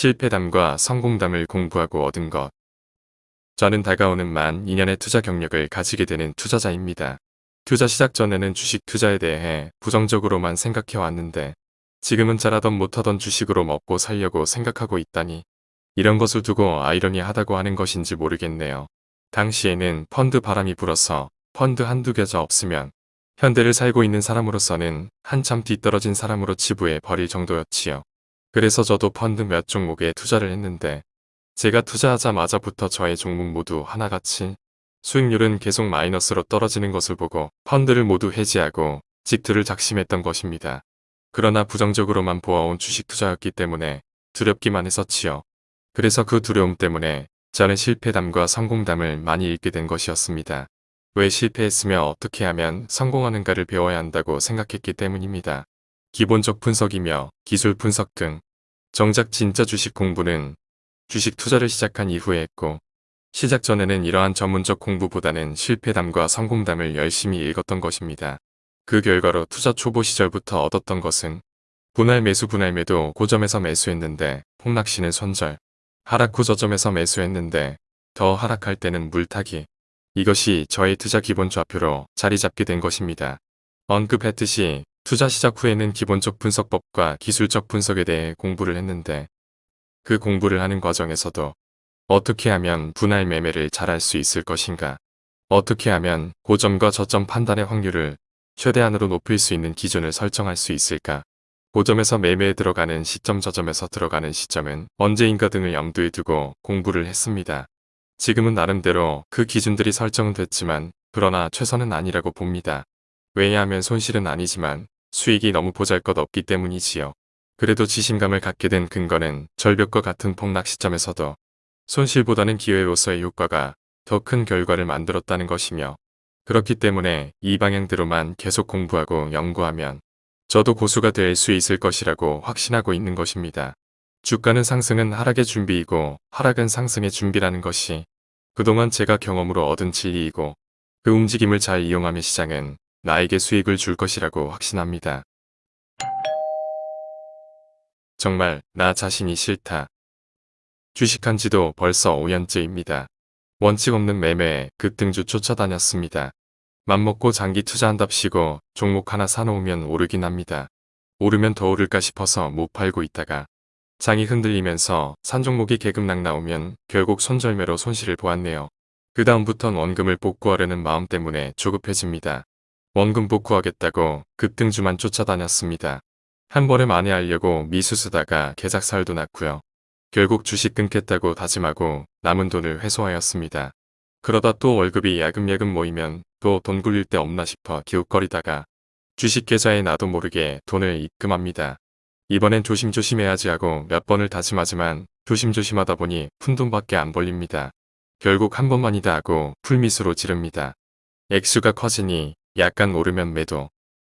실패담과 성공담을 공부하고 얻은 것. 저는 다가오는 만 2년의 투자 경력을 가지게 되는 투자자입니다. 투자 시작 전에는 주식 투자에 대해 부정적으로만 생각해 왔는데 지금은 잘하던 못하던 주식으로 먹고 살려고 생각하고 있다니 이런 것을 두고 아이러니하다고 하는 것인지 모르겠네요. 당시에는 펀드 바람이 불어서 펀드 한두 겨자 없으면 현대를 살고 있는 사람으로서는 한참 뒤떨어진 사람으로 치부해 버릴 정도였지요. 그래서 저도 펀드 몇 종목에 투자를 했는데 제가 투자하자마자부터 저의 종목 모두 하나같이 수익률은 계속 마이너스로 떨어지는 것을 보고 펀드를 모두 해지하고 직투를 작심했던 것입니다. 그러나 부정적으로만 보아온 주식 투자였기 때문에 두렵기만 했었지요. 그래서 그 두려움 때문에 저는 실패담과 성공담을 많이 읽게 된 것이었습니다. 왜 실패했으며 어떻게 하면 성공하는가를 배워야 한다고 생각했기 때문입니다. 기본적 분석이며 기술 분석 등 정작 진짜 주식 공부는 주식 투자를 시작한 이후에 했고 시작 전에는 이러한 전문적 공부보다는 실패담과 성공담을 열심히 읽었던 것입니다. 그 결과로 투자 초보 시절부터 얻었던 것은 분할 매수 분할 매도 고점에서 매수했는데 폭락 시는 손절 하락 후 저점에서 매수했는데 더 하락할 때는 물타기. 이것이 저의 투자 기본 좌표로 자리 잡게 된 것입니다. 언급했듯이 투자 시작 후에는 기본적 분석법과 기술적 분석에 대해 공부를 했는데 그 공부를 하는 과정에서도 어떻게 하면 분할 매매를 잘할 수 있을 것인가 어떻게 하면 고점과 저점 판단의 확률을 최대한으로 높일 수 있는 기준을 설정할 수 있을까 고점에서 매매에 들어가는 시점 저점에서 들어가는 시점은 언제인가 등을 염두에 두고 공부를 했습니다. 지금은 나름대로 그 기준들이 설정됐지만 그러나 최선은 아니라고 봅니다. 왜냐하면 손실은 아니지만 수익이 너무 보잘것없기 때문이지요. 그래도 지심감을 갖게 된 근거는 절벽과 같은 폭락 시점에서도 손실보다는 기회로서의 효과가 더 큰 결과를 만들었다는 것이며 그렇기 때문에 이 방향대로만 계속 공부하고 연구하면 저도 고수가 될 수 있을 것이라고 확신하고 있는 것입니다. 주가는 상승은 하락의 준비이고 하락은 상승의 준비라는 것이 그동안 제가 경험으로 얻은 진리이고 그 움직임을 잘 이용하면 시장은 나에게 수익을 줄 것이라고 확신합니다. 정말 나 자신이 싫다. 주식한 지도 벌써 5년째입니다. 원칙 없는 매매에 급등주 쫓아다녔습니다. 맘먹고 장기 투자한답시고 종목 하나 사놓으면 오르긴 합니다. 오르면 더 오를까 싶어서 못 팔고 있다가 장이 흔들리면서 산 종목이 개급락 나오면 결국 손절매로 손실을 보았네요. 그 다음부턴 원금을 복구하려는 마음 때문에 조급해집니다. 원금 복 구하겠다고 급등주만 쫓아다녔습니다. 한 번에 만회하려고 미수 쓰다가 개작살도 났고요. 결국 주식 끊겠다고 다짐하고 남은 돈을 회수하였습니다. 그러다 또 월급이 야금야금 모이면 또 돈 굴릴 데 없나 싶어 기웃거리다가 주식 계좌에 나도 모르게 돈을 입금합니다. 이번엔 조심조심 해야지 하고 몇 번을 다짐하지만 조심조심 하다 보니 푼돈밖에 안 벌립니다. 결국 한 번만이다 하고 풀미수로 지릅니다. 액수가 커지니 약간 오르면 매도,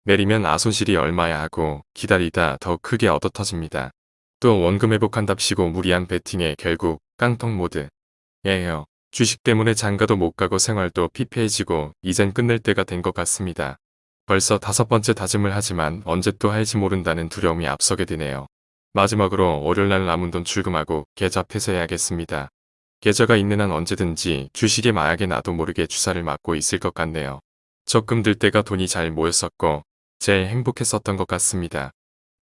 내리면 아손실이 얼마야 하고 기다리다 더 크게 얻어터집니다. 또 원금 회복한답시고 무리한 베팅에 결국 깡통 모드. 예요. 주식 때문에 장가도 못 가고 생활도 피폐해지고 이젠 끝낼 때가 된 것 같습니다. 벌써 다섯 번째 다짐을 하지만 언제 또 할지 모른다는 두려움이 앞서게 되네요. 마지막으로 월요일날 남은 돈 출금하고 계좌 폐쇄해야겠습니다. 계좌가 있는 한 언제든지 주식의 마약에 나도 모르게 주사를 맞고 있을 것 같네요. 적금 들 때가 돈이 잘 모였었고 제일 행복했었던 것 같습니다.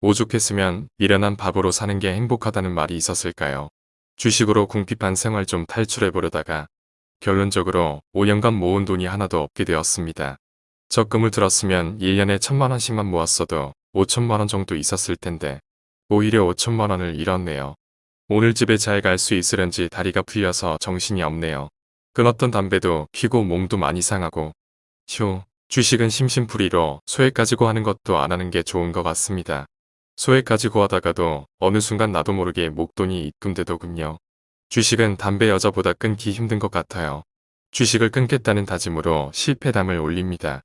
오죽했으면 미련한 밥으로 사는 게 행복하다는 말이 있었을까요? 주식으로 궁핍한 생활 좀 탈출해보려다가 결론적으로 5년간 모은 돈이 하나도 없게 되었습니다. 적금을 들었으면 1년에 천만 원씩만 모았어도 5천만 원 정도 있었을 텐데 오히려 5천만 원을 잃었네요. 오늘 집에 잘 갈 수 있으련지 다리가 풀려서 정신이 없네요. 끊었던 담배도 피고 몸도 많이 상하고 휴 주식은 심심풀이로 소액 가지고 하는 것도 안 하는 게 좋은 것 같습니다. 소액 가지고 하다가도 어느 순간 나도 모르게 목돈이 입금되더군요. 주식은 담배 여자보다 끊기 힘든 것 같아요. 주식을 끊겠다는 다짐으로 실패담을 올립니다.